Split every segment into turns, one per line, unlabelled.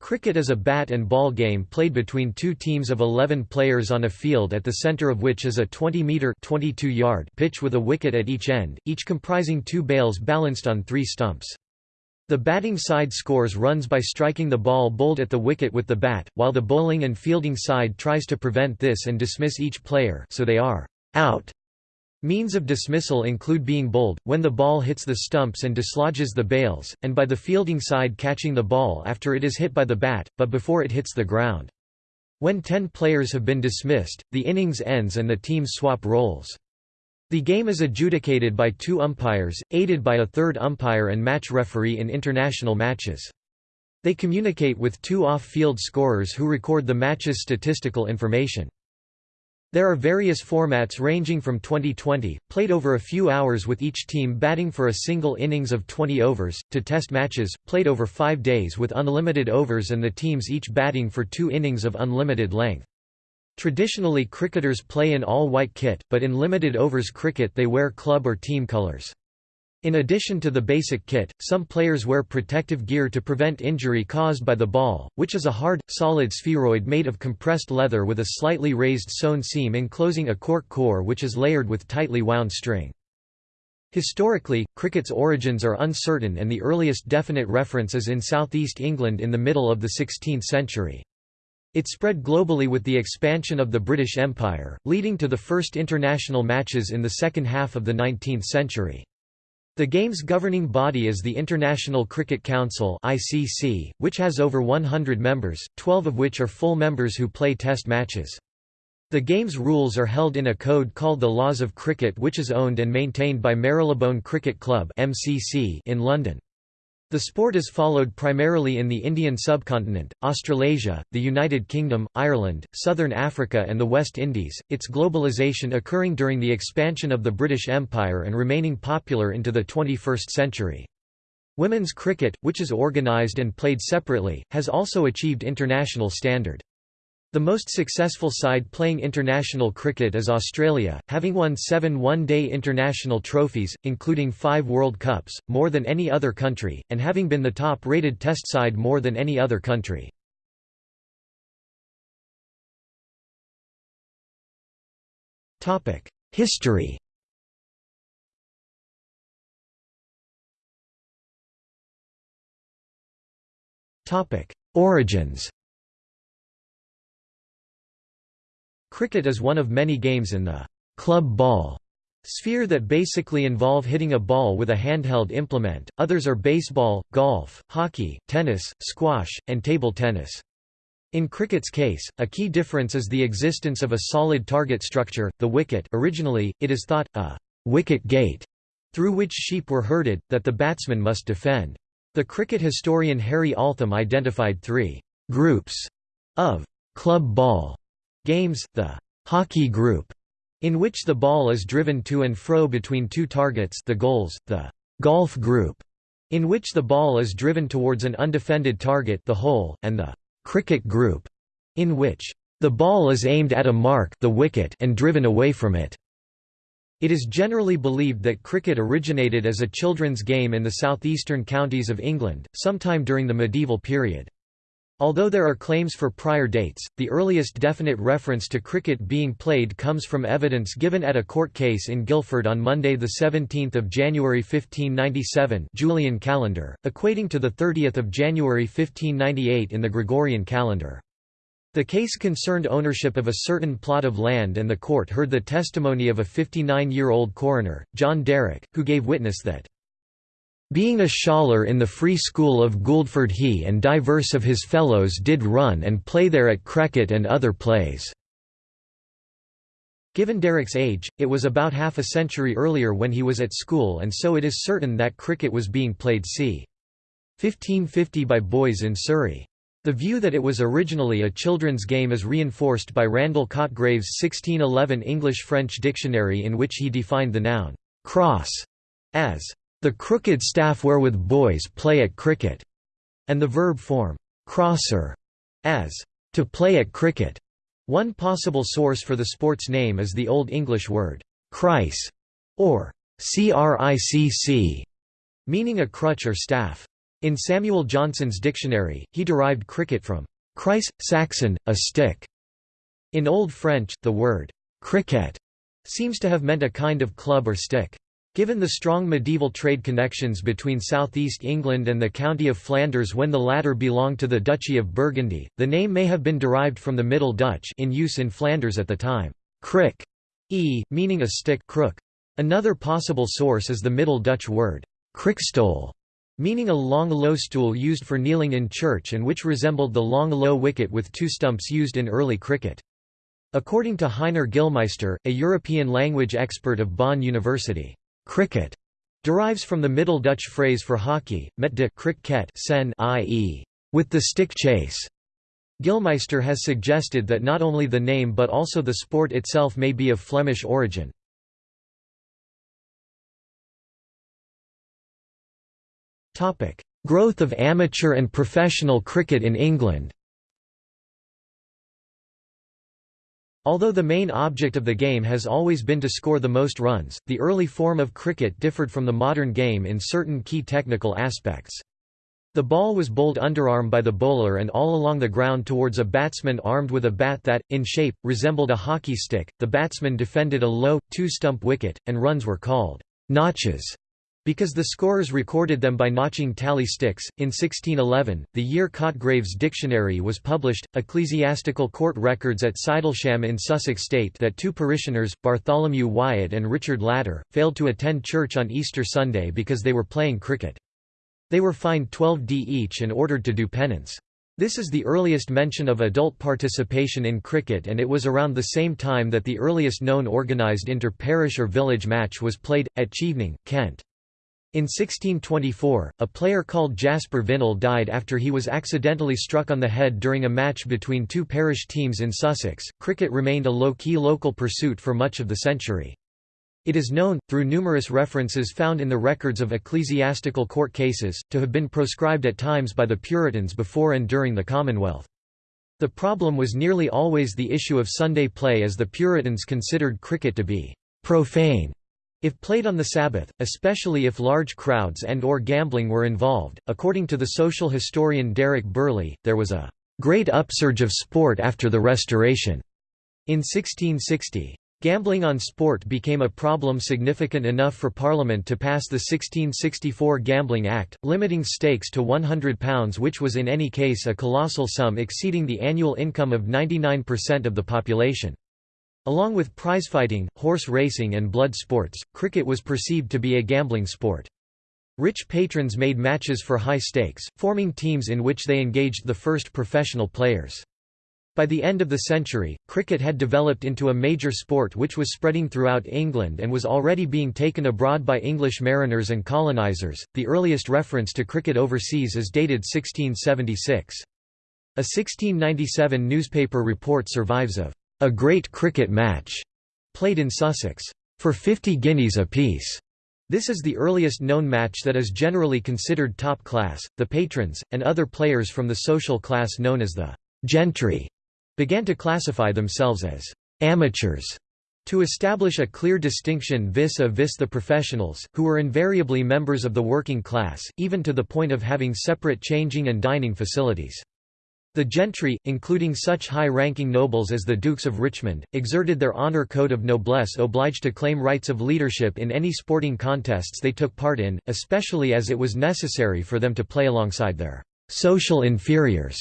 Cricket is a bat and ball game played between two teams of 11 players on a field at the centre of which is a 20-metre pitch with a wicket at each end, each comprising two bails balanced on three stumps. The batting side scores runs by striking the ball bowled at the wicket with the bat, while the bowling and fielding side tries to prevent this and dismiss each player so they are out Means of dismissal include being bowled, when the ball hits the stumps and dislodges the bails, and by the fielding side catching the ball after it is hit by the bat, but before it hits the ground. When ten players have been dismissed, the innings ends and the teams swap roles. The game is adjudicated by two umpires, aided by a third umpire and match referee in international matches. They communicate with two off-field scorers who record the match's statistical information. There are various formats ranging from Twenty20, played over a few hours with each team batting for a single innings of 20 overs, to test matches, played over five days with unlimited overs and the teams each batting for two innings of unlimited length. Traditionally cricketers play in all-white kit, but in limited overs cricket they wear club or team colours. In addition to the basic kit, some players wear protective gear to prevent injury caused by the ball, which is a hard, solid spheroid made of compressed leather with a slightly raised sewn seam enclosing a cork core which is layered with tightly wound string. Historically, cricket's origins are uncertain and the earliest definite reference is in southeast England in the middle of the 16th century. It spread globally with the expansion of the British Empire, leading to the first international matches in the second half of the 19th century. The game's governing body is the International Cricket Council (ICC), which has over 100 members, 12 of which are full members who play test matches. The game's rules are held in a code called the Laws of Cricket which is owned and maintained by Marylebone Cricket Club (MCC) in London. The sport is followed primarily in the Indian subcontinent, Australasia, the United Kingdom, Ireland, Southern Africa and the West Indies, its globalisation occurring during the expansion of the British Empire and remaining popular into the 21st century. Women's cricket, which is organised and played separately, has also achieved international standard. The most successful side playing international cricket is Australia, having won seven one-day international trophies, including five World Cups, more than any other country, and having been the top-rated test side more than any other country. History Origins Cricket is one of many games in the club ball sphere that basically involve hitting a ball with a handheld implement, others are baseball, golf, hockey, tennis, squash, and table tennis. In cricket's case, a key difference is the existence of a solid target structure, the wicket originally, it is thought, a «wicket gate» through which sheep were herded, that the batsman must defend. The cricket historian Harry Altham identified three «groups» of «club ball» Games, the hockey group, in which the ball is driven to and fro between two targets the goals, the golf group, in which the ball is driven towards an undefended target the hole, and the cricket group, in which the ball is aimed at a mark the wicket and driven away from it. It is generally believed that cricket originated as a children's game in the southeastern counties of England, sometime during the medieval period. Although there are claims for prior dates, the earliest definite reference to cricket being played comes from evidence given at a court case in Guildford on Monday 17 January 1597 Julian calendar, equating to 30 January 1598 in the Gregorian calendar. The case concerned ownership of a certain plot of land and the court heard the testimony of a 59-year-old coroner, John Derrick, who gave witness that being a scholar in the Free School of Guildford he and diverse of his fellows did run and play there at crecket and other plays." Given Derrick's age, it was about half a century earlier when he was at school and so it is certain that cricket was being played c. 1550 by boys in Surrey. The view that it was originally a children's game is reinforced by Randall Cotgrave's 1611 English-French dictionary in which he defined the noun, cross, as the crooked staff wherewith boys play at cricket, and the verb form, crosser, as to play at cricket. One possible source for the sport's name is the Old English word, crice, or cricc, meaning a crutch or staff. In Samuel Johnson's dictionary, he derived cricket from cryce, Saxon, a stick. In Old French, the word cricket seems to have meant a kind of club or stick. Given the strong medieval trade connections between southeast England and the county of Flanders when the latter belonged to the Duchy of Burgundy, the name may have been derived from the Middle Dutch in use in Flanders at the time, crick, e, meaning a stick crook. Another possible source is the Middle Dutch word, krickstoel, meaning a long low stool used for kneeling in church and which resembled the long low wicket with two stumps used in early cricket. According to Heiner Gillmeister, a European language expert of Bonn University, Cricket derives from the Middle Dutch phrase for hockey, met de cricket sen i.e., with the stick chase. Gillmeister has suggested that not only the name but also the sport itself may be of Flemish origin. Growth of amateur and professional cricket in England Although the main object of the game has always been to score the most runs, the early form of cricket differed from the modern game in certain key technical aspects. The ball was bowled underarm by the bowler and all along the ground towards a batsman armed with a bat that, in shape, resembled a hockey stick. The batsman defended a low, two-stump wicket, and runs were called notches. Because the scorers recorded them by notching tally sticks, in 1611, the year Cotgrave's dictionary was published, ecclesiastical court records at Sidlesham in Sussex state that two parishioners, Bartholomew Wyatt and Richard Latter, failed to attend church on Easter Sunday because they were playing cricket. They were fined 12d each and ordered to do penance. This is the earliest mention of adult participation in cricket and it was around the same time that the earliest known organised inter-parish or village match was played, at Chevening, Kent. In 1624, a player called Jasper Vinall died after he was accidentally struck on the head during a match between two parish teams in Sussex. Cricket remained a low key local pursuit for much of the century. It is known, through numerous references found in the records of ecclesiastical court cases, to have been proscribed at times by the Puritans before and during the Commonwealth. The problem was nearly always the issue of Sunday play as the Puritans considered cricket to be profane if played on the Sabbath, especially if large crowds and or gambling were involved, according to the social historian Derek Birley, there was a great upsurge of sport after the Restoration. In 1660, gambling on sport became a problem significant enough for Parliament to pass the 1664 Gambling Act, limiting stakes to £100 which was in any case a colossal sum exceeding the annual income of 99% of the population. Along with prizefighting, horse racing and blood sports, cricket was perceived to be a gambling sport. Rich patrons made matches for high stakes, forming teams in which they engaged the first professional players. By the end of the century, cricket had developed into a major sport which was spreading throughout England and was already being taken abroad by English mariners and colonizers. The earliest reference to cricket overseas is dated 1676. A 1697 newspaper report survives of a great cricket match, played in Sussex, for 50 guineas apiece. This is the earliest known match that is generally considered top class. The patrons, and other players from the social class known as the gentry, began to classify themselves as amateurs to establish a clear distinction vis-a-vis -vis the professionals, who were invariably members of the working class, even to the point of having separate changing and dining facilities. The gentry, including such high-ranking nobles as the Dukes of Richmond, exerted their honor code of noblesse obliged to claim rights of leadership in any sporting contests they took part in, especially as it was necessary for them to play alongside their social inferiors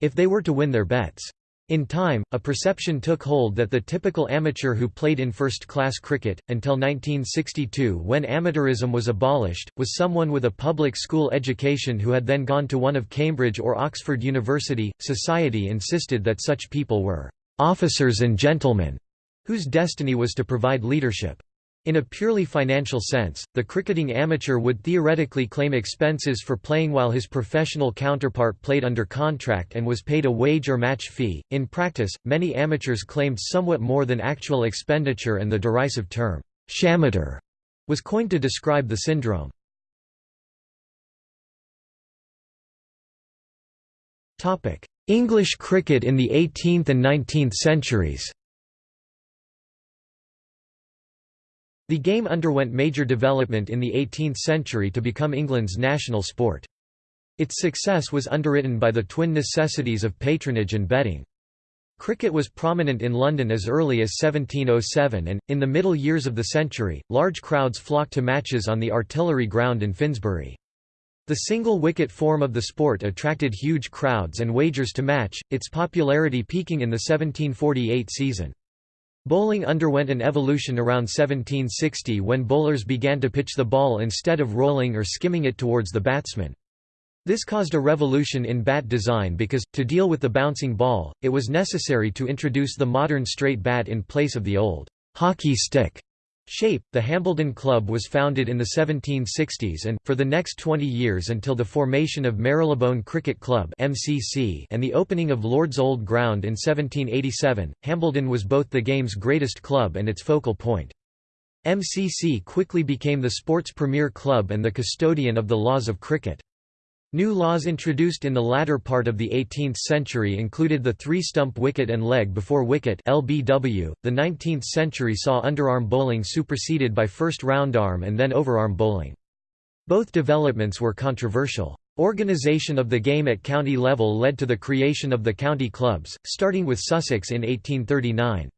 if they were to win their bets. In time, a perception took hold that the typical amateur who played in first-class cricket, until 1962 when amateurism was abolished, was someone with a public school education who had then gone to one of Cambridge or Oxford University. Society insisted that such people were officers and gentlemen, whose destiny was to provide leadership. In a purely financial sense, the cricketing amateur would theoretically claim expenses for playing while his professional counterpart played under contract and was paid a wage or match fee. In practice, many amateurs claimed somewhat more than actual expenditure and the derisive term, shamateur, was coined to describe the syndrome. English cricket in the 18th and 19th centuries The game underwent major development in the 18th century to become England's national sport. Its success was underwritten by the twin necessities of patronage and betting. Cricket was prominent in London as early as 1707 and, in the middle years of the century, large crowds flocked to matches on the artillery ground in Finsbury. The single-wicket form of the sport attracted huge crowds and wagers to match, its popularity peaking in the 1748 season. Bowling underwent an evolution around 1760 when bowlers began to pitch the ball instead of rolling or skimming it towards the batsman. This caused a revolution in bat design because, to deal with the bouncing ball, it was necessary to introduce the modern straight bat in place of the old hockey stick shape. The Hambledon Club was founded in the 1760s and, for the next 20 years until the formation of Marylebone Cricket Club and the opening of Lord's Old Ground in 1787, Hambledon was both the game's greatest club and its focal point. MCC quickly became the sport's premier club and the custodian of the laws of cricket. New laws introduced in the latter part of the 18th century included the three-stump wicket and leg before wicket (LBW). The 19th century saw underarm bowling superseded by first roundarm and then overarm bowling. Both developments were controversial. Organisation of the game at county level led to the creation of the county clubs, starting with Sussex in 1839.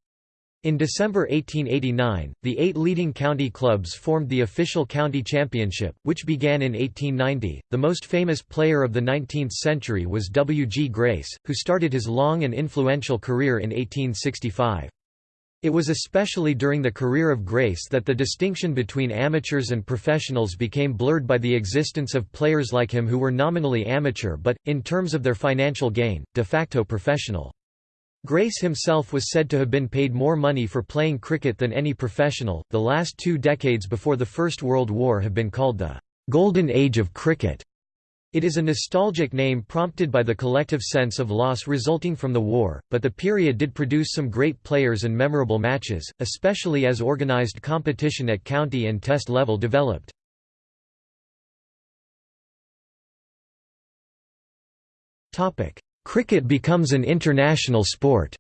In December 1889, the eight leading county clubs formed the official county championship, which began in 1890. The most famous player of the 19th century was W. G. Grace, who started his long and influential career in 1865. It was especially during the career of Grace that the distinction between amateurs and professionals became blurred by the existence of players like him who were nominally amateur but, in terms of their financial gain, de facto professional. Grace himself was said to have been paid more money for playing cricket than any professional. The last two decades before the First World War have been called the Golden Age of Cricket. It is a nostalgic name prompted by the collective sense of loss resulting from the war, but the period did produce some great players and memorable matches, especially as organised competition at county and test level developed. Cricket becomes an international sport.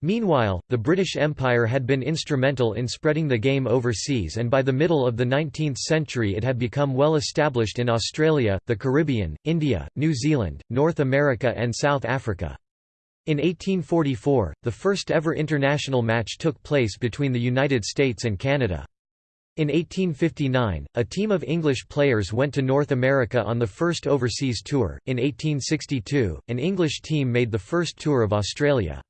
Meanwhile, the British Empire had been instrumental in spreading the game overseas and by the middle of the 19th century it had become well established in Australia, the Caribbean, India, New Zealand, North America and South Africa. In 1844, the first ever international match took place between the United States and Canada. In 1859, a team of English players went to North America on the first overseas tour. In 1862, an English team made the first tour of Australia.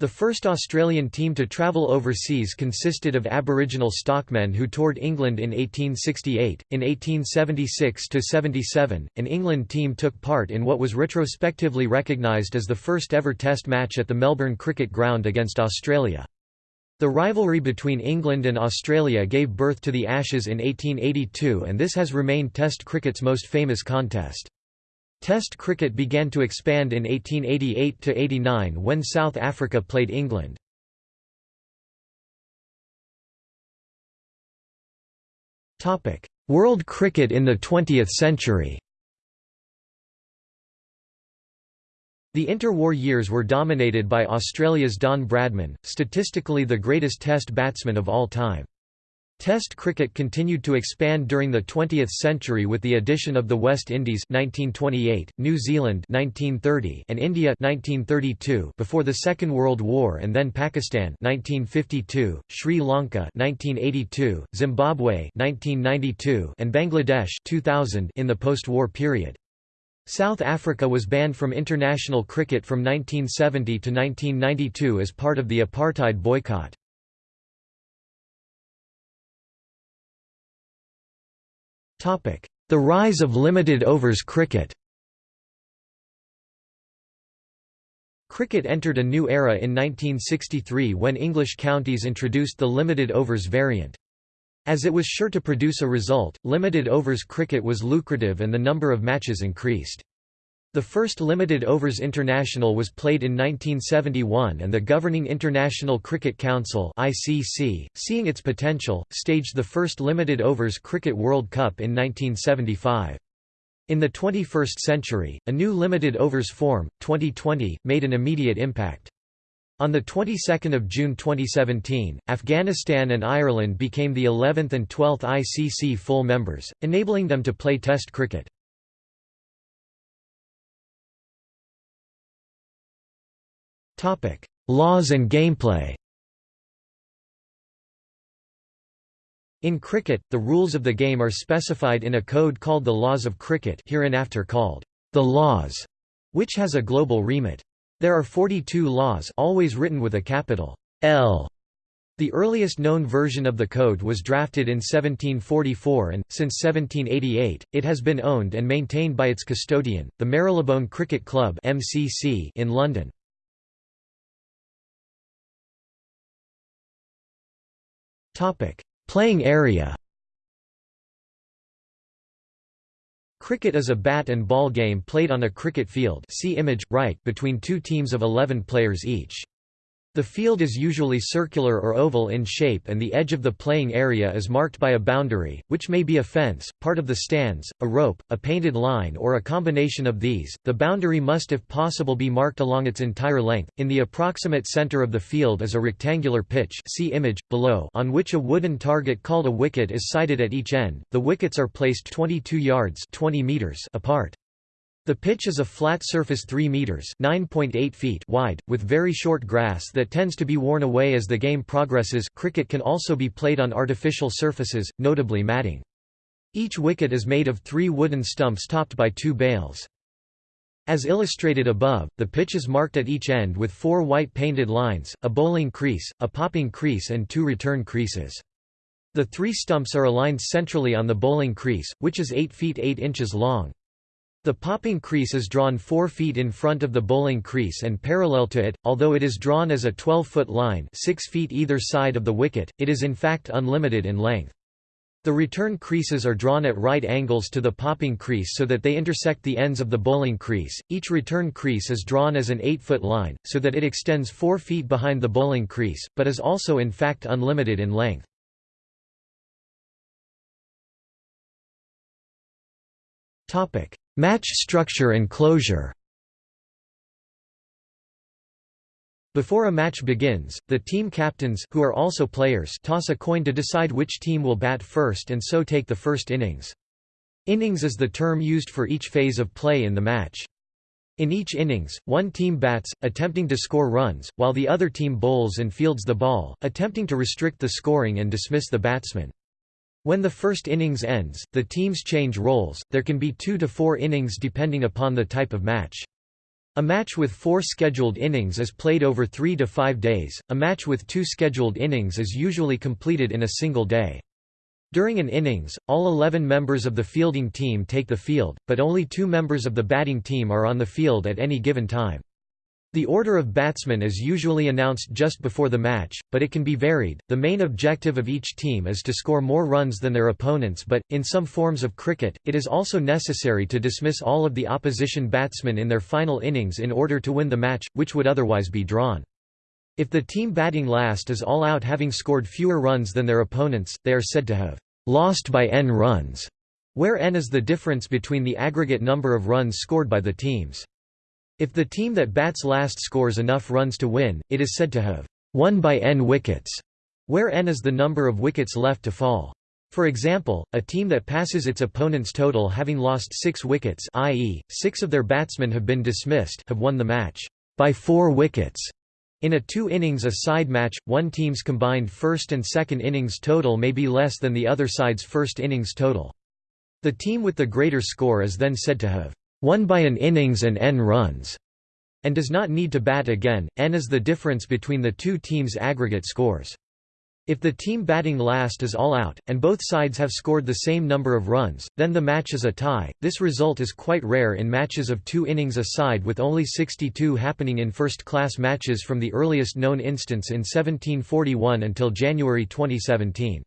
The first Australian team to travel overseas consisted of Aboriginal stockmen who toured England in 1868. In 1876 77, an England team took part in what was retrospectively recognised as the first ever Test match at the Melbourne Cricket Ground against Australia. The rivalry between England and Australia gave birth to the Ashes in 1882 and this has remained Test cricket's most famous contest. Test cricket began to expand in 1888–89 when South Africa played England. World cricket in the 20th century The interwar years were dominated by Australia's Don Bradman, statistically the greatest Test batsman of all time. Test cricket continued to expand during the 20th century with the addition of the West Indies 1928, New Zealand 1930, and India 1932 before the Second World War and then Pakistan 1952, Sri Lanka 1982, Zimbabwe 1992, and Bangladesh 2000 in the post-war period. South Africa was banned from international cricket from 1970 to 1992 as part of the apartheid boycott. The rise of limited overs cricket Cricket entered a new era in 1963 when English counties introduced the limited overs variant. As it was sure to produce a result, limited overs cricket was lucrative and the number of matches increased. The first limited overs international was played in 1971 and the governing International Cricket Council ICC, seeing its potential, staged the first limited overs Cricket World Cup in 1975. In the 21st century, a new limited overs form, Twenty20, made an immediate impact. On the 22nd of June 2017, Afghanistan and Ireland became the 11th and 12th ICC full members, enabling them to play Test cricket. Topic: Laws and gameplay. In cricket, the rules of the game are specified in a code called the Laws of Cricket, hereinafter called the Laws, which has a global remit. There are 42 laws always written with a capital L. The earliest known version of the code was drafted in 1744 and, since 1788, it has been owned and maintained by its custodian, the Marylebone Cricket Club in London. Playing area Cricket is a bat and ball game played on a cricket field see image, right between two teams of 11 players each. The field is usually circular or oval in shape and the edge of the playing area is marked by a boundary, which may be a fence, part of the stands, a rope, a painted line or a combination of these. The boundary must if possible be marked along its entire length. In the approximate center of the field is a rectangular pitch see image, below on which a wooden target called a wicket is sited at each end. The wickets are placed 22 yards 20 meters apart. The pitch is a flat surface 3 meters (9.8 feet) wide with very short grass that tends to be worn away as the game progresses. Cricket can also be played on artificial surfaces, notably matting. Each wicket is made of 3 wooden stumps topped by 2 bails. As illustrated above, the pitch is marked at each end with four white painted lines, a bowling crease, a popping crease and two return creases. The three stumps are aligned centrally on the bowling crease, which is 8 feet 8 inches long. The popping crease is drawn 4 feet in front of the bowling crease and parallel to it, although it is drawn as a 12-foot line 6 feet either side of the wicket, it is in fact unlimited in length. The return creases are drawn at right angles to the popping crease so that they intersect the ends of the bowling crease. Each return crease is drawn as an 8-foot line, so that it extends 4 feet behind the bowling crease, but is also in fact unlimited in length. Topic: Match structure and closure Before a match begins, the team captains who are also players toss a coin to decide which team will bat first and so take the first innings. Innings is the term used for each phase of play in the match. In each innings, one team bats, attempting to score runs, while the other team bowls and fields the ball, attempting to restrict the scoring and dismiss the batsman. When the first innings ends, the teams change roles, there can be two to four innings depending upon the type of match. A match with four scheduled innings is played over three to five days, a match with two scheduled innings is usually completed in a single day. During an innings, all 11 members of the fielding team take the field, but only two members of the batting team are on the field at any given time. The order of batsmen is usually announced just before the match, but it can be varied. The main objective of each team is to score more runs than their opponents, but, in some forms of cricket, it is also necessary to dismiss all of the opposition batsmen in their final innings in order to win the match, which would otherwise be drawn. If the team batting last is all out having scored fewer runs than their opponents, they are said to have lost by n runs, where n is the difference between the aggregate number of runs scored by the teams. If the team that bats last scores enough runs to win, it is said to have won by n wickets, where n is the number of wickets left to fall. For example, a team that passes its opponent's total having lost six wickets i.e., six of their batsmen have been dismissed have won the match by four wickets. In a two-innings a side match, one team's combined first and second innings total may be less than the other side's first innings total. The team with the greater score is then said to have won by an innings and n runs, and does not need to bat again, n is the difference between the two teams' aggregate scores. If the team batting last is all out, and both sides have scored the same number of runs, then the match is a tie. This result is quite rare in matches of two innings a side with only 62 happening in first-class matches from the earliest known instance in 1741 until January 2017.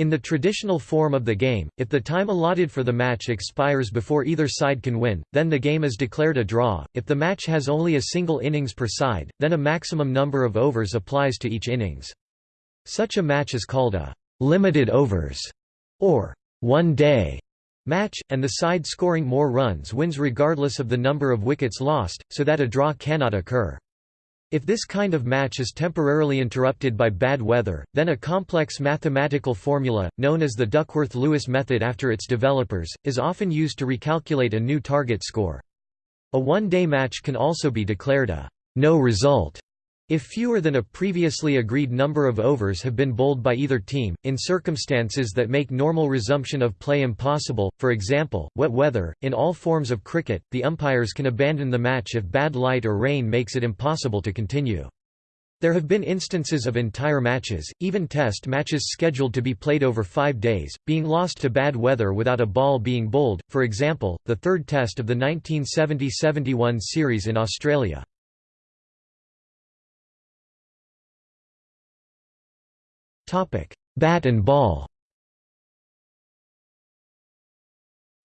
In the traditional form of the game, if the time allotted for the match expires before either side can win, then the game is declared a draw. If the match has only a single innings per side, then a maximum number of overs applies to each innings. Such a match is called a limited overs or one day match, and the side scoring more runs wins regardless of the number of wickets lost, so that a draw cannot occur. If this kind of match is temporarily interrupted by bad weather, then a complex mathematical formula, known as the Duckworth-Lewis method after its developers, is often used to recalculate a new target score. A one-day match can also be declared a no result if fewer than a previously agreed number of overs have been bowled by either team, in circumstances that make normal resumption of play impossible, for example, wet weather, in all forms of cricket, the umpires can abandon the match if bad light or rain makes it impossible to continue. There have been instances of entire matches, even test matches scheduled to be played over five days, being lost to bad weather without a ball being bowled, for example, the third test of the 1970–71 series in Australia. Bat and ball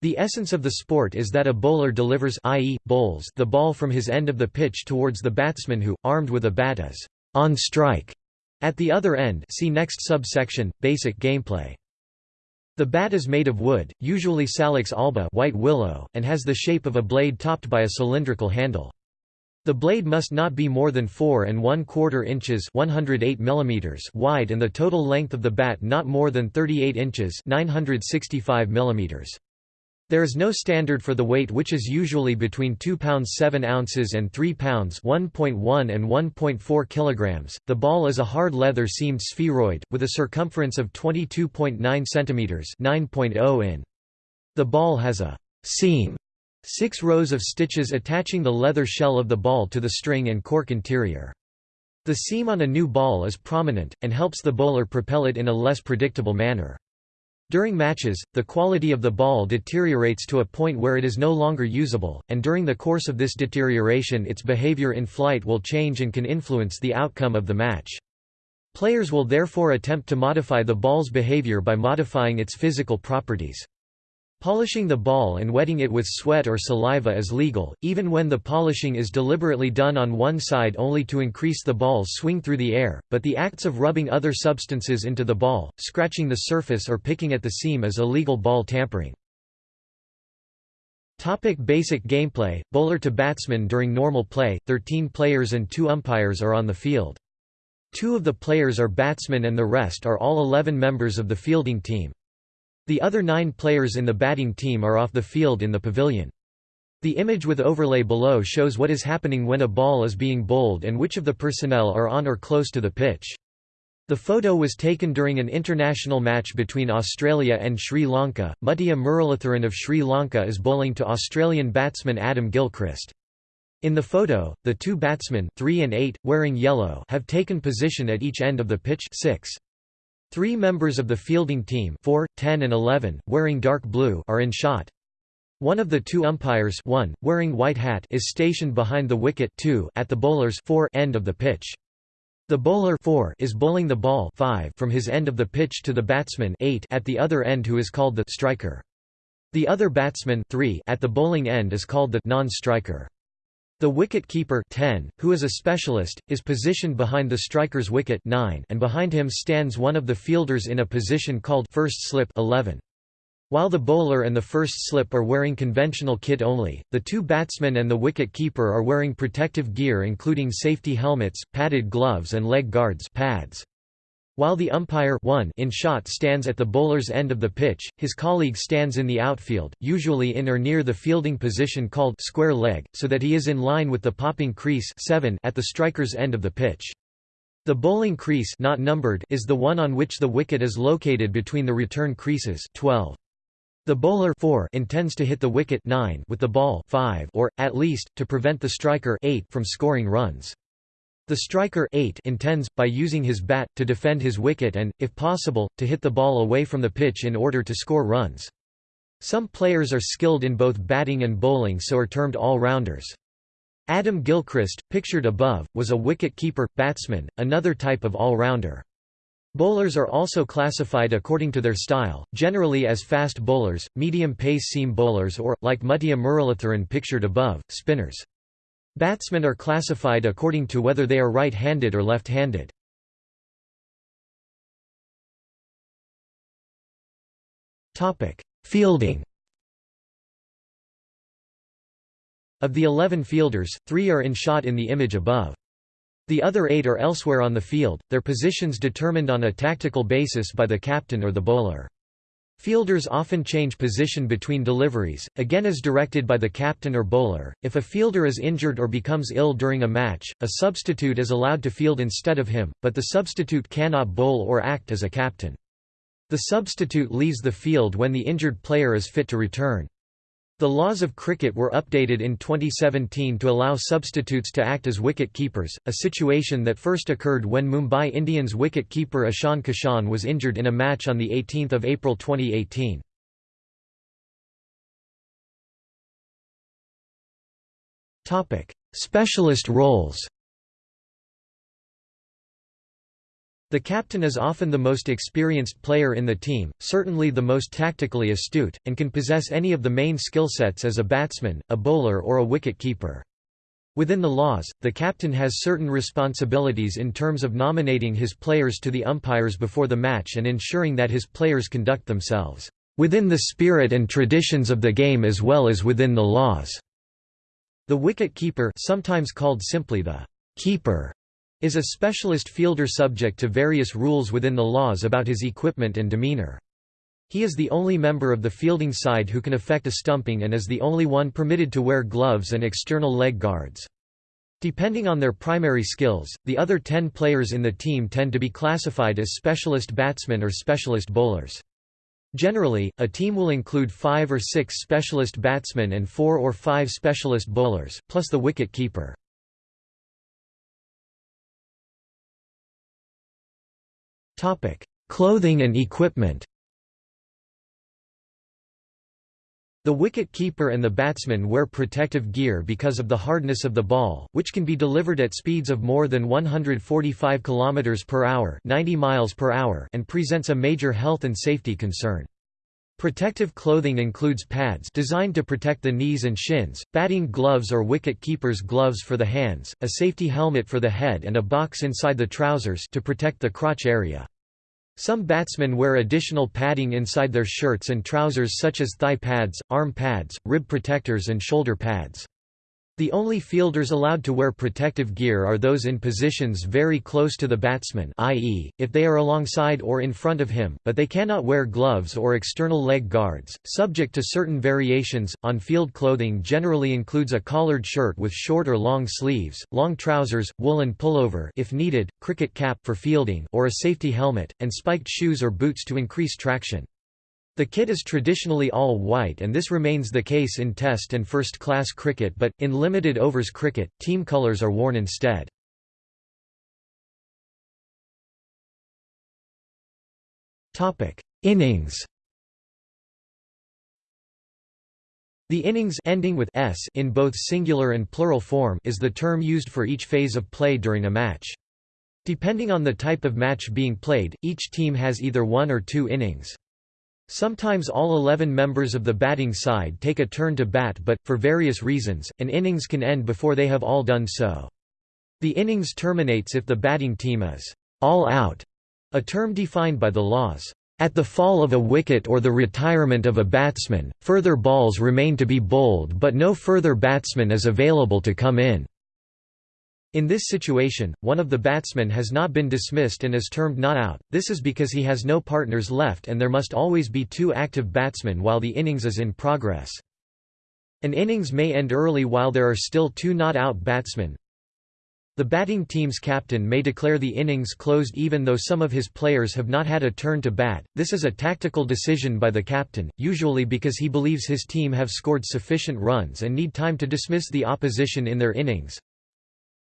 The essence of the sport is that a bowler delivers i.e., bowls the ball from his end of the pitch towards the batsman who, armed with a bat is on strike at the other end see next subsection, basic gameplay. The bat is made of wood, usually Salix alba white willow, and has the shape of a blade topped by a cylindrical handle. The blade must not be more than 4 and 1 quarter inches 108 mm wide and the total length of the bat not more than 38 inches 965 mm. There is no standard for the weight which is usually between 2 pounds 7 ounces and 3 pounds 1.1 and 1.4 kilograms. The ball is a hard leather seamed spheroid, with a circumference of 22.9 centimeters 9.0 in. The ball has a seam Six rows of stitches attaching the leather shell of the ball to the string and cork interior. The seam on a new ball is prominent, and helps the bowler propel it in a less predictable manner. During matches, the quality of the ball deteriorates to a point where it is no longer usable, and during the course of this deterioration its behavior in flight will change and can influence the outcome of the match. Players will therefore attempt to modify the ball's behavior by modifying its physical properties. Polishing the ball and wetting it with sweat or saliva is legal, even when the polishing is deliberately done on one side only to increase the ball's swing through the air, but the acts of rubbing other substances into the ball, scratching the surface or picking at the seam is illegal ball tampering. Topic basic gameplay, bowler to batsman During normal play, 13 players and 2 umpires are on the field. Two of the players are batsmen and the rest are all 11 members of the fielding team. The other nine players in the batting team are off the field in the pavilion. The image with overlay below shows what is happening when a ball is being bowled and which of the personnel are on or close to the pitch. The photo was taken during an international match between Australia and Sri Lanka. Muttiah Muralitharan of Sri Lanka is bowling to Australian batsman Adam Gilchrist. In the photo, the two batsmen 3 and 8, wearing yellow have taken position at each end of the pitch 6. Three members of the fielding team 4, 10 and 11, wearing dark blue are in shot. One of the two umpires one, wearing white hat is stationed behind the wicket 2 at the bowler's 4 end of the pitch. The bowler 4 is bowling the ball 5 from his end of the pitch to the batsman 8 at the other end who is called the striker. The other batsman 3 at the bowling end is called the non-striker. The wicket-keeper 10, who is a specialist, is positioned behind the striker's wicket 9 and behind him stands one of the fielders in a position called first slip 11. While the bowler and the first slip are wearing conventional kit only, the two batsmen and the wicket-keeper are wearing protective gear including safety helmets, padded gloves and leg guards pads. While the umpire one in shot stands at the bowler's end of the pitch, his colleague stands in the outfield, usually in or near the fielding position called square leg, so that he is in line with the popping crease 7 at the striker's end of the pitch. The bowling crease not numbered is the one on which the wicket is located between the return creases 12. The bowler 4 intends to hit the wicket 9 with the ball 5 or, at least, to prevent the striker 8 from scoring runs. The striker 8 intends, by using his bat, to defend his wicket and, if possible, to hit the ball away from the pitch in order to score runs. Some players are skilled in both batting and bowling so are termed all-rounders. Adam Gilchrist, pictured above, was a wicket-keeper, batsman, another type of all-rounder. Bowlers are also classified according to their style, generally as fast bowlers, medium-pace seam bowlers or, like Muttiah Muralitharan pictured above, spinners. Batsmen are classified according to whether they are right-handed or left-handed. Fielding Of the 11 fielders, three are in shot in the image above. The other eight are elsewhere on the field, their positions determined on a tactical basis by the captain or the bowler. Fielders often change position between deliveries, again as directed by the captain or bowler. If a fielder is injured or becomes ill during a match, a substitute is allowed to field instead of him, but the substitute cannot bowl or act as a captain. The substitute leaves the field when the injured player is fit to return. The laws of cricket were updated in 2017 to allow substitutes to act as wicket-keepers, a situation that first occurred when Mumbai Indians wicket-keeper Ishan Kishan was injured in a match on 18 April 2018. Specialist roles The captain is often the most experienced player in the team, certainly the most tactically astute, and can possess any of the main skill sets as a batsman, a bowler or a wicket-keeper. Within the laws, the captain has certain responsibilities in terms of nominating his players to the umpires before the match and ensuring that his players conduct themselves within the spirit and traditions of the game as well as within the laws. The wicket-keeper sometimes called simply the keeper is a specialist fielder subject to various rules within the laws about his equipment and demeanor. He is the only member of the fielding side who can effect a stumping and is the only one permitted to wear gloves and external leg guards. Depending on their primary skills, the other ten players in the team tend to be classified as specialist batsmen or specialist bowlers. Generally, a team will include five or six specialist batsmen and four or five specialist bowlers, plus the wicket keeper. Clothing and equipment. The wicket-keeper and the batsman wear protective gear because of the hardness of the ball, which can be delivered at speeds of more than 145 km per hour, 90 miles per hour, and presents a major health and safety concern. Protective clothing includes pads designed to protect the knees and shins, batting gloves or wicket-keeper's gloves for the hands, a safety helmet for the head and a box inside the trousers to protect the crotch area. Some batsmen wear additional padding inside their shirts and trousers such as thigh pads, arm pads, rib protectors and shoulder pads. The only fielders allowed to wear protective gear are those in positions very close to the batsman i.e., if they are alongside or in front of him, but they cannot wear gloves or external leg guards, subject to certain variations. On-field clothing generally includes a collared shirt with short or long sleeves, long trousers, woolen pullover if needed, cricket cap for fielding or a safety helmet, and spiked shoes or boots to increase traction. The kit is traditionally all white and this remains the case in Test and first-class cricket but, in limited overs cricket, team colours are worn instead. Innings The innings ending with s in both singular and plural form is the term used for each phase of play during a match. Depending on the type of match being played, each team has either one or two innings. Sometimes all 11 members of the batting side take a turn to bat but, for various reasons, an innings can end before they have all done so. The innings terminates if the batting team is all out, a term defined by the laws. At the fall of a wicket or the retirement of a batsman, further balls remain to be bowled but no further batsman is available to come in. In this situation, one of the batsmen has not been dismissed and is termed not out, this is because he has no partners left and there must always be two active batsmen while the innings is in progress. An innings may end early while there are still two not out batsmen. The batting team's captain may declare the innings closed even though some of his players have not had a turn to bat. This is a tactical decision by the captain, usually because he believes his team have scored sufficient runs and need time to dismiss the opposition in their innings.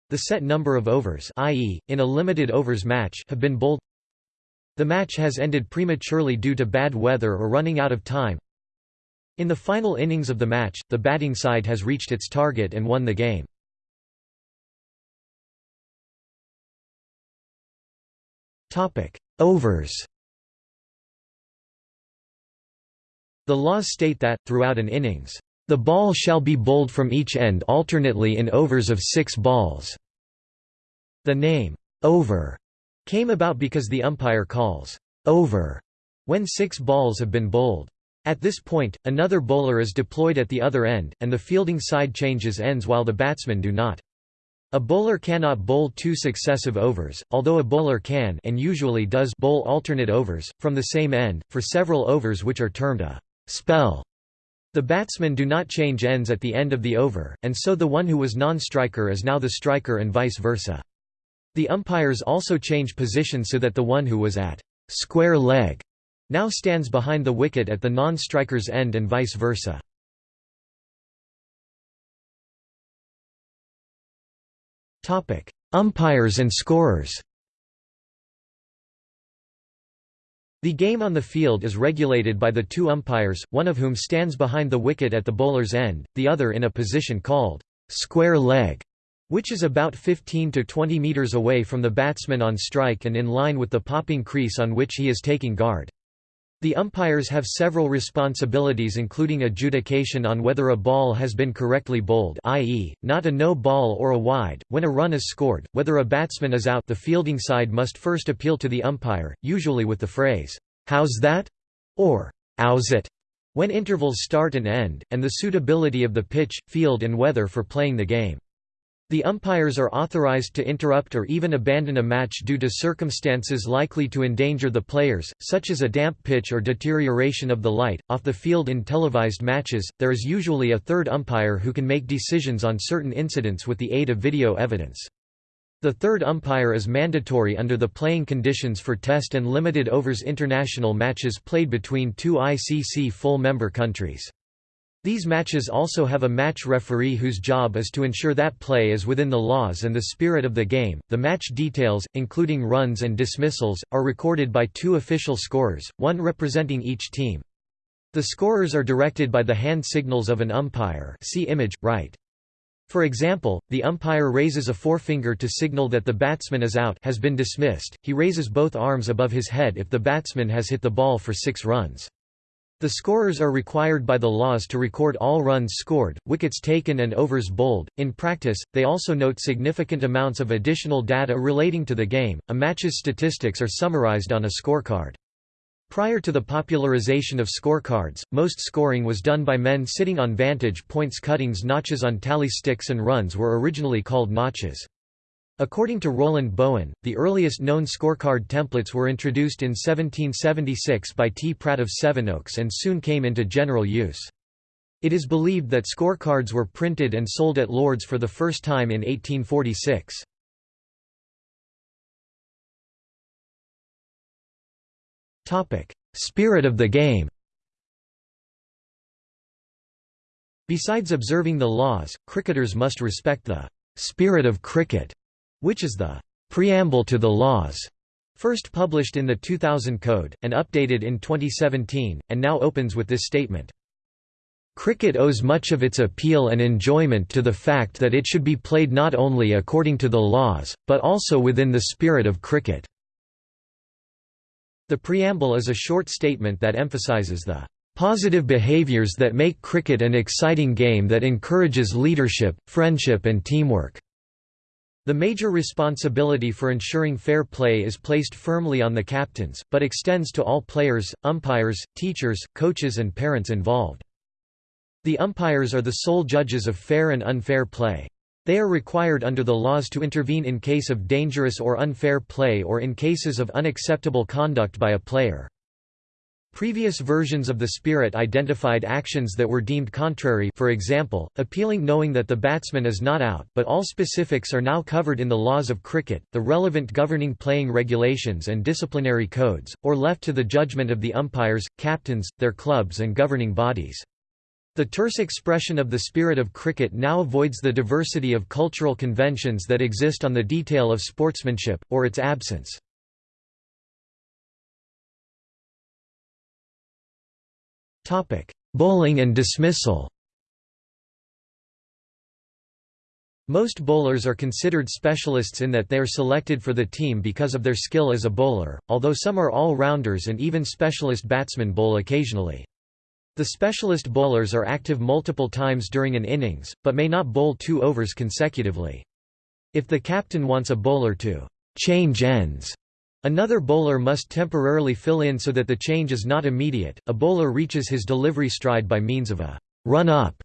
The set number of overs i.e., in a limited overs match have been bowled The match has ended prematurely due to bad weather or running out of time In the final innings of the match, the batting side has reached its target and won the game. Overs The laws state that, throughout an innings, the ball shall be bowled from each end alternately in overs of six balls. The name, over, came about because the umpire calls, over, when six balls have been bowled. At this point, another bowler is deployed at the other end, and the fielding side changes ends while the batsmen do not. A bowler cannot bowl two successive overs, although a bowler can and usually does bowl alternate overs, from the same end, for several overs which are termed a spell. The batsmen do not change ends at the end of the over, and so the one who was non-striker is now the striker and vice versa. The umpires also change position so that the one who was at square leg now stands behind the wicket at the non-striker's end and vice versa. Umpires and scorers. The game on the field is regulated by the two umpires, one of whom stands behind the wicket at the bowler's end, the other in a position called square leg, which is about 15 to 20 meters away from the batsman on strike and in line with the popping crease on which he is taking guard. The umpires have several responsibilities including adjudication on whether a ball has been correctly bowled i.e., not a no ball or a wide, when a run is scored, whether a batsman is out the fielding side must first appeal to the umpire, usually with the phrase, "'How's that?' or "'Ow's it?' when intervals start and end, and the suitability of the pitch, field and weather for playing the game. The umpires are authorized to interrupt or even abandon a match due to circumstances likely to endanger the players, such as a damp pitch or deterioration of the light. Off the field in televised matches, there is usually a third umpire who can make decisions on certain incidents with the aid of video evidence. The third umpire is mandatory under the playing conditions for Test and limited overs international matches played between two ICC full member countries. These matches also have a match referee whose job is to ensure that play is within the laws and the spirit of the game. The match details, including runs and dismissals, are recorded by two official scorers, one representing each team. The scorers are directed by the hand signals of an umpire. See image right. For example, the umpire raises a forefinger to signal that the batsman is out has been dismissed. He raises both arms above his head if the batsman has hit the ball for 6 runs. The scorers are required by the laws to record all runs scored, wickets taken and overs bowled. In practice, they also note significant amounts of additional data relating to the game. A match's statistics are summarized on a scorecard. Prior to the popularization of scorecards, most scoring was done by men sitting on vantage points cuttings notches on tally sticks and runs were originally called notches. According to Roland Bowen, the earliest known scorecard templates were introduced in 1776 by T. Pratt of Sevenoaks and soon came into general use. It is believed that scorecards were printed and sold at Lord's for the first time in 1846. Spirit of the game Besides observing the laws, cricketers must respect the «spirit of cricket» which is the preamble to the laws, first published in the 2000 Code, and updated in 2017, and now opens with this statement. Cricket owes much of its appeal and enjoyment to the fact that it should be played not only according to the laws, but also within the spirit of cricket. The preamble is a short statement that emphasizes the positive behaviors that make cricket an exciting game that encourages leadership, friendship and teamwork. The major responsibility for ensuring fair play is placed firmly on the captains, but extends to all players, umpires, teachers, coaches and parents involved. The umpires are the sole judges of fair and unfair play. They are required under the laws to intervene in case of dangerous or unfair play or in cases of unacceptable conduct by a player. Previous versions of the spirit identified actions that were deemed contrary for example, appealing knowing that the batsman is not out but all specifics are now covered in the laws of cricket, the relevant governing playing regulations and disciplinary codes, or left to the judgment of the umpires, captains, their clubs and governing bodies. The terse expression of the spirit of cricket now avoids the diversity of cultural conventions that exist on the detail of sportsmanship, or its absence. Topic: Bowling and dismissal. Most bowlers are considered specialists in that they are selected for the team because of their skill as a bowler, although some are all-rounders and even specialist batsmen bowl occasionally. The specialist bowlers are active multiple times during an innings, but may not bowl two overs consecutively. If the captain wants a bowler to change ends Another bowler must temporarily fill in so that the change is not immediate. A bowler reaches his delivery stride by means of a run up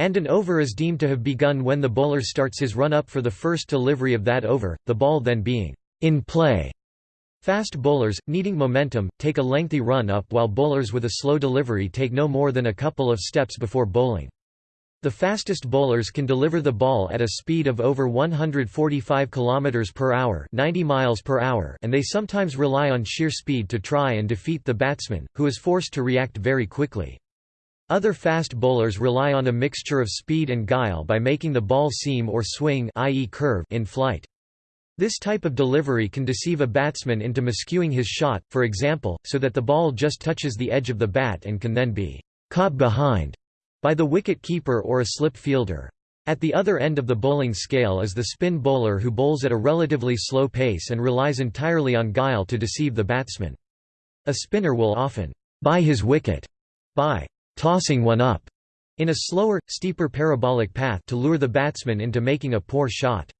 and an over is deemed to have begun when the bowler starts his run-up for the first delivery of that over, the ball then being in play. Fast bowlers, needing momentum, take a lengthy run-up while bowlers with a slow delivery take no more than a couple of steps before bowling. The fastest bowlers can deliver the ball at a speed of over 145 km per hour, 90 miles per hour, and they sometimes rely on sheer speed to try and defeat the batsman, who is forced to react very quickly. Other fast bowlers rely on a mixture of speed and guile by making the ball seam or swing i.e. curve in flight. This type of delivery can deceive a batsman into miscueing his shot, for example, so that the ball just touches the edge of the bat and can then be caught behind by the wicket-keeper or a slip fielder. At the other end of the bowling scale is the spin bowler who bowls at a relatively slow pace and relies entirely on guile to deceive the batsman. A spinner will often buy his wicket by tossing one up in a slower, steeper parabolic path to lure the batsman into making a poor shot.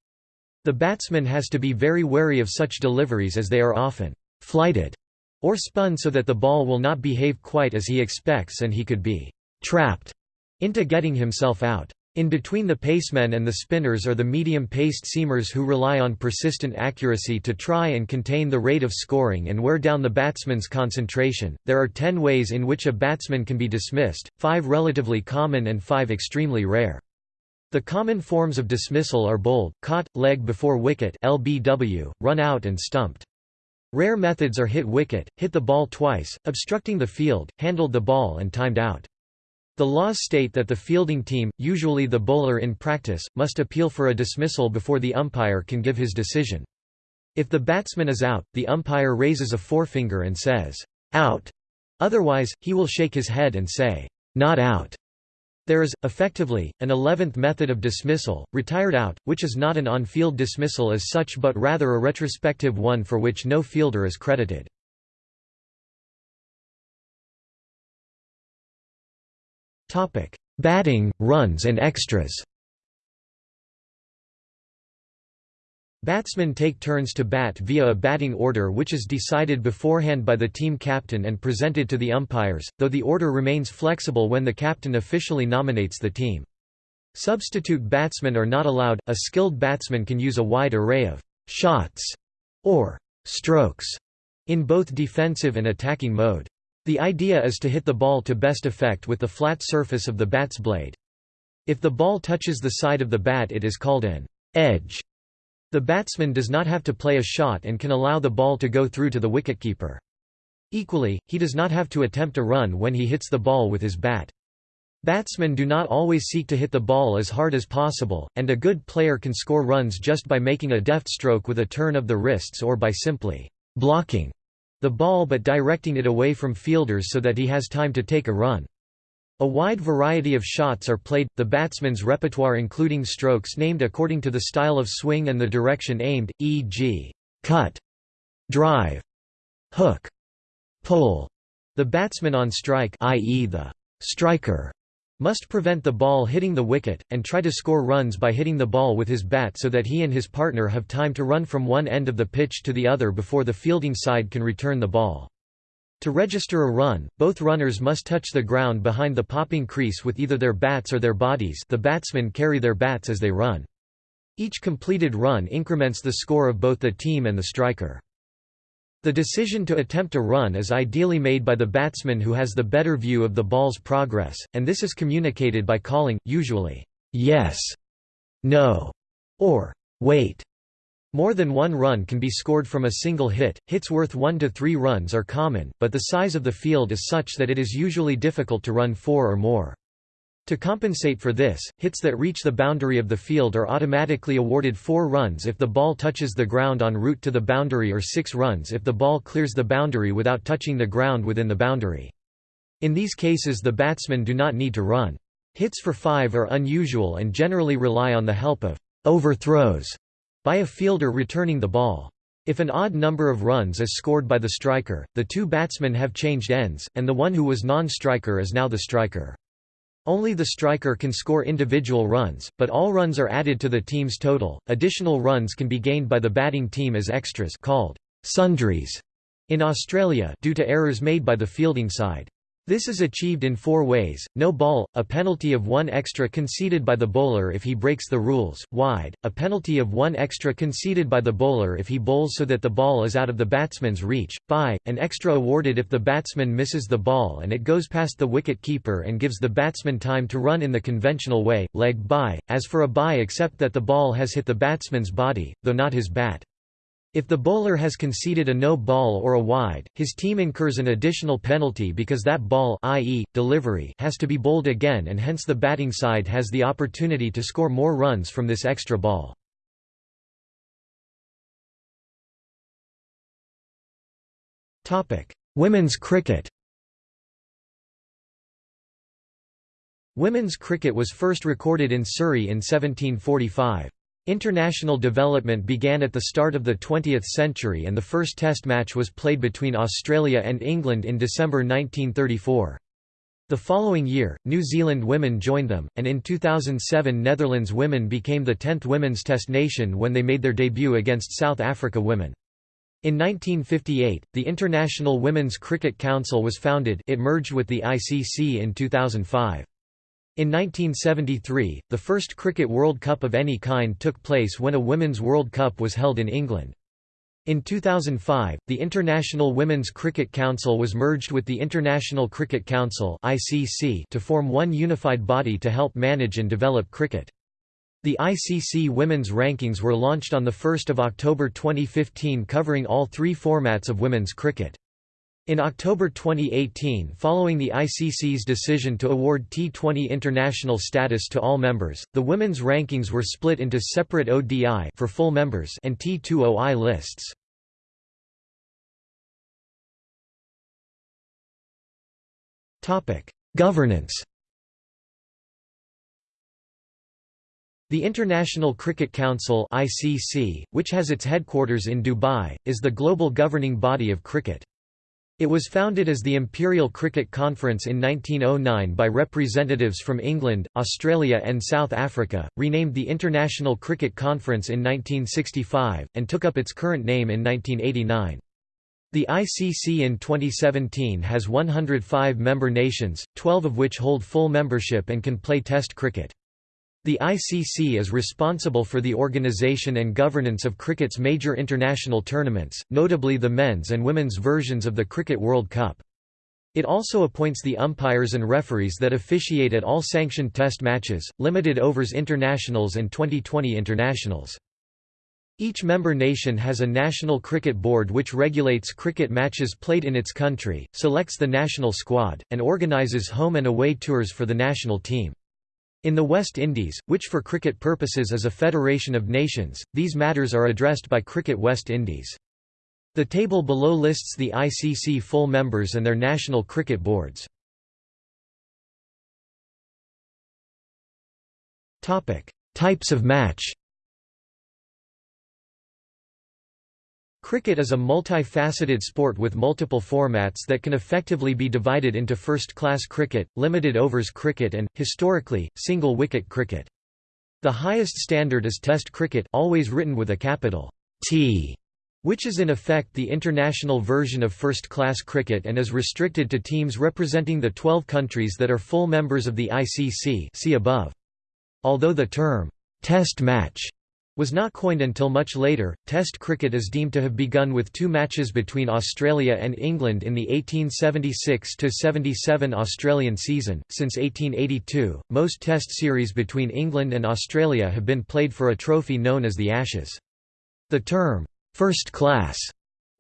The batsman has to be very wary of such deliveries as they are often flighted or spun so that the ball will not behave quite as he expects and he could be trapped into getting himself out. In between the pacemen and the spinners are the medium-paced seamers who rely on persistent accuracy to try and contain the rate of scoring and wear down the batsman's concentration. There are 10 ways in which a batsman can be dismissed, 5 relatively common and 5 extremely rare. The common forms of dismissal are bowled, caught, leg before wicket (LBW), run out and stumped. Rare methods are hit wicket, hit the ball twice, obstructing the field, handled the ball and timed out. The laws state that the fielding team, usually the bowler in practice, must appeal for a dismissal before the umpire can give his decision. If the batsman is out, the umpire raises a forefinger and says, "'out'". Otherwise, he will shake his head and say, "'not out'". There is, effectively, an eleventh method of dismissal, retired out, which is not an on-field dismissal as such but rather a retrospective one for which no fielder is credited. Batting, runs and extras Batsmen take turns to bat via a batting order which is decided beforehand by the team captain and presented to the umpires, though the order remains flexible when the captain officially nominates the team. Substitute batsmen are not allowed, a skilled batsman can use a wide array of «shots» or «strokes» in both defensive and attacking mode. The idea is to hit the ball to best effect with the flat surface of the bat's blade. If the ball touches the side of the bat it is called an edge. The batsman does not have to play a shot and can allow the ball to go through to the wicketkeeper. Equally, he does not have to attempt a run when he hits the ball with his bat. Batsmen do not always seek to hit the ball as hard as possible, and a good player can score runs just by making a deft stroke with a turn of the wrists or by simply blocking the ball but directing it away from fielders so that he has time to take a run. A wide variety of shots are played, the batsman's repertoire including strokes named according to the style of swing and the direction aimed, e.g., cut, drive, hook, pull. The batsman on strike i.e. the striker must prevent the ball hitting the wicket, and try to score runs by hitting the ball with his bat so that he and his partner have time to run from one end of the pitch to the other before the fielding side can return the ball. To register a run, both runners must touch the ground behind the popping crease with either their bats or their bodies the batsmen carry their bats as they run. Each completed run increments the score of both the team and the striker. The decision to attempt a run is ideally made by the batsman who has the better view of the ball's progress, and this is communicated by calling, usually, yes, no, or wait. More than one run can be scored from a single hit, hits worth 1 to 3 runs are common, but the size of the field is such that it is usually difficult to run 4 or more. To compensate for this, hits that reach the boundary of the field are automatically awarded 4 runs if the ball touches the ground en route to the boundary or 6 runs if the ball clears the boundary without touching the ground within the boundary. In these cases the batsmen do not need to run. Hits for 5 are unusual and generally rely on the help of overthrows by a fielder returning the ball. If an odd number of runs is scored by the striker, the two batsmen have changed ends, and the one who was non-striker is now the striker. Only the striker can score individual runs, but all runs are added to the team's total. Additional runs can be gained by the batting team as extras called sundries in Australia due to errors made by the fielding side. This is achieved in four ways, no ball, a penalty of one extra conceded by the bowler if he breaks the rules, wide, a penalty of one extra conceded by the bowler if he bowls so that the ball is out of the batsman's reach, bye, an extra awarded if the batsman misses the ball and it goes past the wicket keeper and gives the batsman time to run in the conventional way, leg bye, as for a bye except that the ball has hit the batsman's body, though not his bat. If the bowler has conceded a no ball or a wide, his team incurs an additional penalty because that ball i.e., delivery has to be bowled again and hence the batting side has the opportunity to score more runs from this extra ball. Women's cricket Women's cricket was first recorded in Surrey in 1745. International development began at the start of the 20th century and the first test match was played between Australia and England in December 1934. The following year, New Zealand women joined them, and in 2007 Netherlands women became the 10th women's test nation when they made their debut against South Africa women. In 1958, the International Women's Cricket Council was founded it merged with the ICC in 2005. In 1973, the first Cricket World Cup of any kind took place when a Women's World Cup was held in England. In 2005, the International Women's Cricket Council was merged with the International Cricket Council to form one unified body to help manage and develop cricket. The ICC Women's Rankings were launched on 1 October 2015 covering all three formats of women's cricket. In October 2018 following the ICC's decision to award T20 international status to all members, the women's rankings were split into separate ODI for full members and T20I lists. Governance The International Cricket Council (ICC), which has its headquarters in Dubai, is the global governing body of cricket. It was founded as the Imperial Cricket Conference in 1909 by representatives from England, Australia and South Africa, renamed the International Cricket Conference in 1965, and took up its current name in 1989. The ICC in 2017 has 105 member nations, 12 of which hold full membership and can play Test cricket. The ICC is responsible for the organisation and governance of cricket's major international tournaments, notably the men's and women's versions of the Cricket World Cup. It also appoints the umpires and referees that officiate at all sanctioned test matches, limited overs internationals and Twenty20 internationals. Each member nation has a national cricket board which regulates cricket matches played in its country, selects the national squad, and organises home and away tours for the national team. In the West Indies, which for cricket purposes is a federation of nations, these matters are addressed by Cricket West Indies. The table below lists the ICC full members and their national cricket boards. Types of match Cricket is a multi-faceted sport with multiple formats that can effectively be divided into first-class cricket, limited overs cricket and, historically, single-wicket cricket. The highest standard is Test cricket always written with a capital T, which is in effect the international version of first-class cricket and is restricted to teams representing the 12 countries that are full members of the ICC see above. Although the term, Test match was not coined until much later. Test cricket is deemed to have begun with two matches between Australia and England in the 1876 77 Australian season. Since 1882, most Test series between England and Australia have been played for a trophy known as the Ashes. The term first class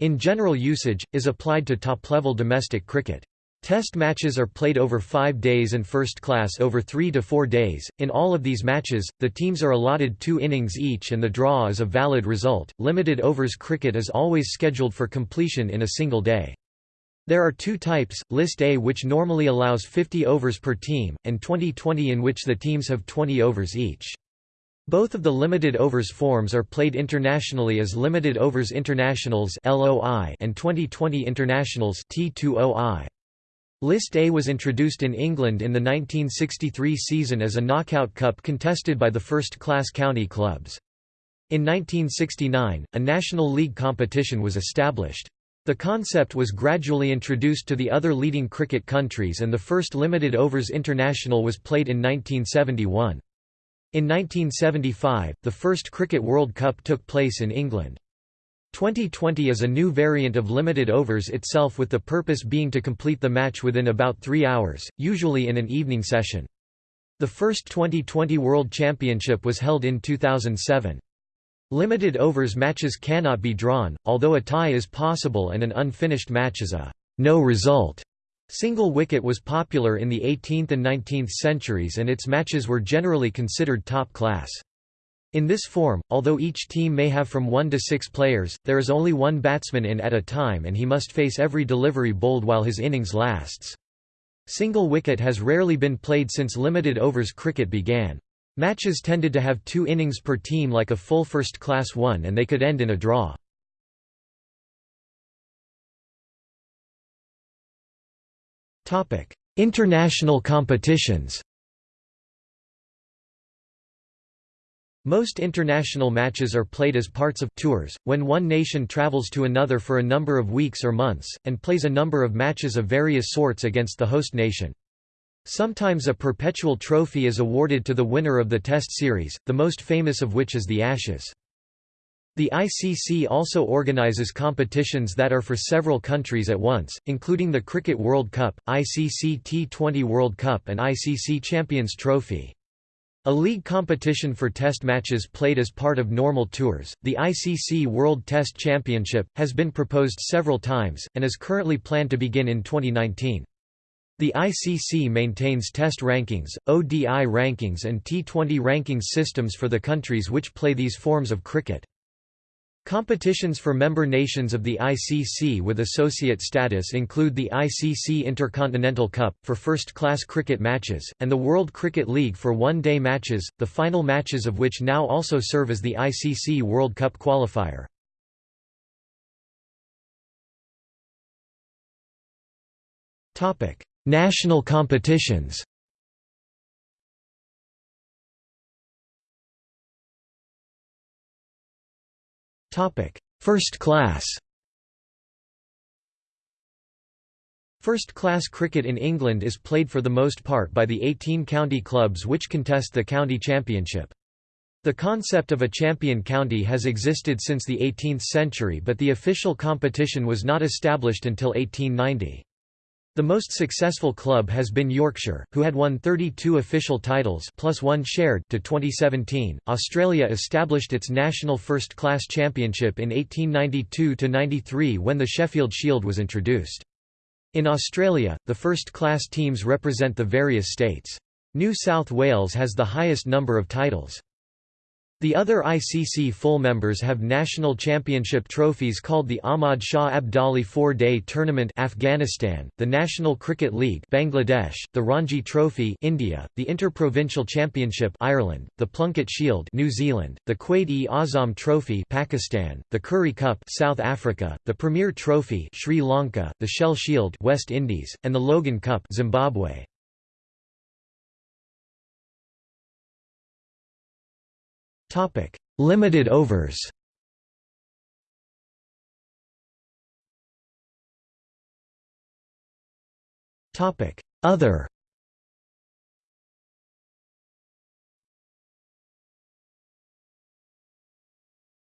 in general usage is applied to top-level domestic cricket. Test matches are played over five days and first class over three to four days. In all of these matches, the teams are allotted two innings each and the draw is a valid result. Limited overs cricket is always scheduled for completion in a single day. There are two types, List A which normally allows 50 overs per team, and Twenty20 in which the teams have 20 overs each. Both of the limited overs forms are played internationally as Limited Overs Internationals and Twenty20 Internationals T20I. List A was introduced in England in the 1963 season as a knockout cup contested by the first-class county clubs. In 1969, a National League competition was established. The concept was gradually introduced to the other leading cricket countries and the first limited overs international was played in 1971. In 1975, the first Cricket World Cup took place in England. Twenty20 is a new variant of limited overs itself with the purpose being to complete the match within about three hours, usually in an evening session. The first Twenty20 World Championship was held in 2007. Limited overs matches cannot be drawn, although a tie is possible and an unfinished match is a no result. Single wicket was popular in the 18th and 19th centuries and its matches were generally considered top class. In this form, although each team may have from one to six players, there is only one batsman in at a time and he must face every delivery bowled while his innings lasts. Single wicket has rarely been played since limited overs cricket began. Matches tended to have two innings per team like a full first-class one and they could end in a draw. International competitions Most international matches are played as parts of tours, when one nation travels to another for a number of weeks or months, and plays a number of matches of various sorts against the host nation. Sometimes a perpetual trophy is awarded to the winner of the Test series, the most famous of which is the Ashes. The ICC also organizes competitions that are for several countries at once, including the Cricket World Cup, ICC T20 World Cup and ICC Champions Trophy. A league competition for test matches played as part of normal tours, the ICC World Test Championship, has been proposed several times, and is currently planned to begin in 2019. The ICC maintains test rankings, ODI rankings and T20 rankings systems for the countries which play these forms of cricket. Competitions for member nations of the ICC with associate status include the ICC Intercontinental Cup, for first-class cricket matches, and the World Cricket League for one-day matches, the final matches of which now also serve as the ICC World Cup qualifier. National competitions First class First-class cricket in England is played for the most part by the 18 county clubs which contest the county championship. The concept of a champion county has existed since the 18th century but the official competition was not established until 1890. The most successful club has been Yorkshire, who had won 32 official titles plus one shared to 2017. Australia established its national first-class championship in 1892-93 when the Sheffield Shield was introduced. In Australia, the first-class teams represent the various states. New South Wales has the highest number of titles. The other ICC full members have national championship trophies called the Ahmad Shah Abdali Four-Day Tournament Afghanistan, the National Cricket League Bangladesh, the Ranji Trophy India, the Interprovincial Championship Ireland, the Plunket Shield New Zealand, the Quaid-e-Azam Trophy Pakistan, the Currie Cup South Africa, the Premier Trophy Sri Lanka, the Shell Shield West Indies, and the Logan Cup Zimbabwe. Limited overs. Topic: Other.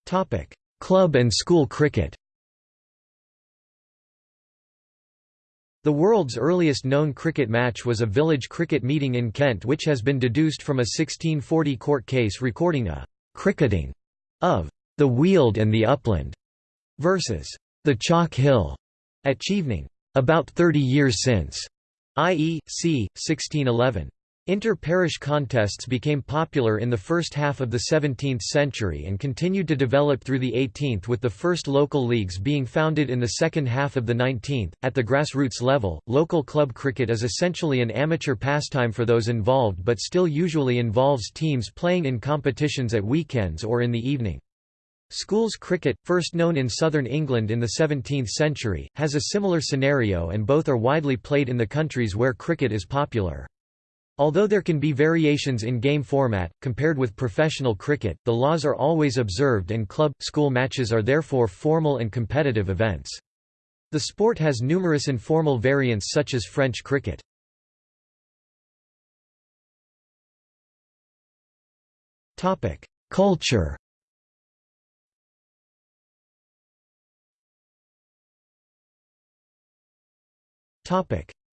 Topic: Club and school cricket. The world's earliest known cricket match was a village cricket meeting in Kent which has been deduced from a 1640 court case recording a «cricketing» of «the Weald and the Upland» versus «the Chalk Hill» at Chevening. About 30 years since, i.e., c. 1611. Inter-parish contests became popular in the first half of the 17th century and continued to develop through the 18th with the first local leagues being founded in the second half of the 19th. At the grassroots level, local club cricket is essentially an amateur pastime for those involved but still usually involves teams playing in competitions at weekends or in the evening. Schools cricket, first known in southern England in the 17th century, has a similar scenario and both are widely played in the countries where cricket is popular. Although there can be variations in game format, compared with professional cricket, the laws are always observed and club, school matches are therefore formal and competitive events. The sport has numerous informal variants such as French cricket. Culture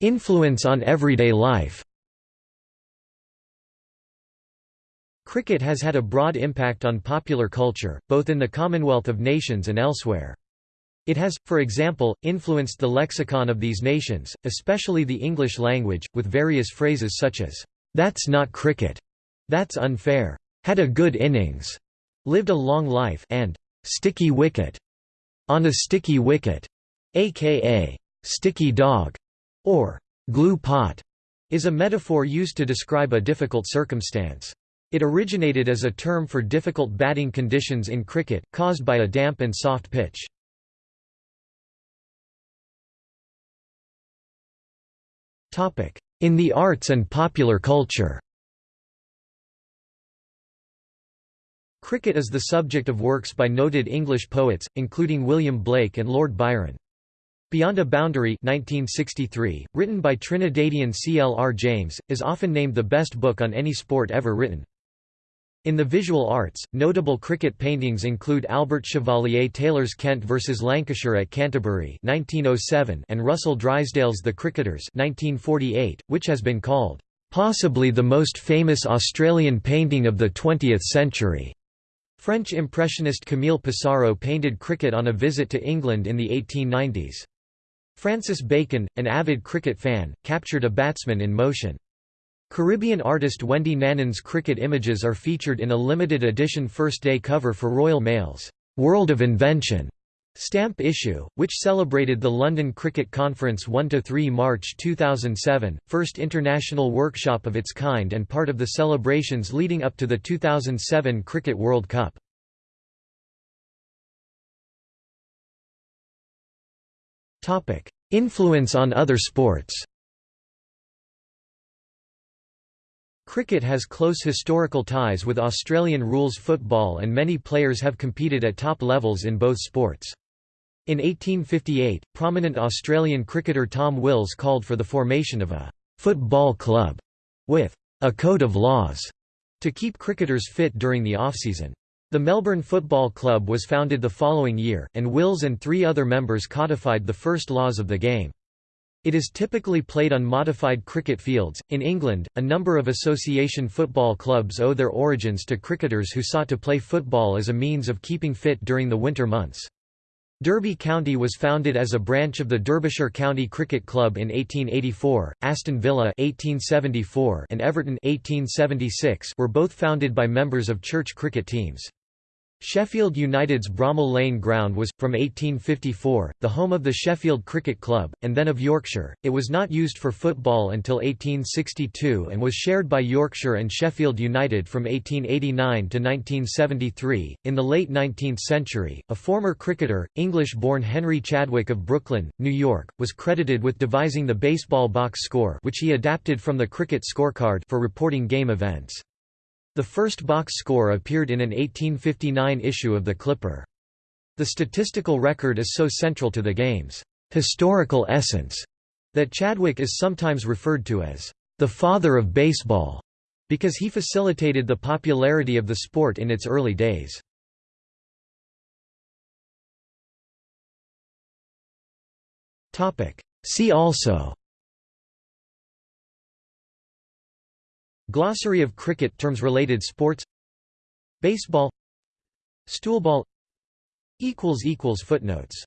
Influence on everyday life Cricket has had a broad impact on popular culture, both in the Commonwealth of Nations and elsewhere. It has, for example, influenced the lexicon of these nations, especially the English language, with various phrases such as, "'That's not cricket'", "'That's unfair'", "'Had a good innings'", "'Lived a long life' and "'sticky wicket'", "'on a sticky wicket'", aka "'sticky dog' or "'glue pot' is a metaphor used to describe a difficult circumstance. It originated as a term for difficult batting conditions in cricket, caused by a damp and soft pitch. In the arts and popular culture Cricket is the subject of works by noted English poets, including William Blake and Lord Byron. Beyond a Boundary 1963, written by Trinidadian C. L. R. James, is often named the best book on any sport ever written. In the visual arts, notable cricket paintings include Albert Chevalier Taylor's Kent vs Lancashire at Canterbury 1907 and Russell Drysdale's The Cricketers 1948, which has been called, "...possibly the most famous Australian painting of the 20th century." French impressionist Camille Pissarro painted cricket on a visit to England in the 1890s. Francis Bacon, an avid cricket fan, captured a batsman in motion. Caribbean artist Wendy Nanan's cricket images are featured in a limited edition first-day cover for Royal Mail's «World of Invention» stamp issue, which celebrated the London Cricket Conference 1–3 March 2007, first international workshop of its kind and part of the celebrations leading up to the 2007 Cricket World Cup. Influence on other sports Cricket has close historical ties with Australian rules football and many players have competed at top levels in both sports. In 1858, prominent Australian cricketer Tom Wills called for the formation of a «football club» with «a code of laws» to keep cricketers fit during the off-season. The Melbourne Football Club was founded the following year, and Wills and three other members codified the first laws of the game. It is typically played on modified cricket fields. In England, a number of association football clubs owe their origins to cricketers who sought to play football as a means of keeping fit during the winter months. Derby County was founded as a branch of the Derbyshire County Cricket Club in 1884. Aston Villa (1874) and Everton (1876) were both founded by members of church cricket teams. Sheffield United's Bramall Lane ground was, from 1854, the home of the Sheffield Cricket Club, and then of Yorkshire. It was not used for football until 1862 and was shared by Yorkshire and Sheffield United from 1889 to 1973. In the late 19th century, a former cricketer, English born Henry Chadwick of Brooklyn, New York, was credited with devising the baseball box score, which he adapted from the cricket scorecard for reporting game events. The first box score appeared in an 1859 issue of the Clipper. The statistical record is so central to the game's historical essence that Chadwick is sometimes referred to as the father of baseball because he facilitated the popularity of the sport in its early days. See also Glossary of cricket terms related sports. Baseball. Stoolball. Footnotes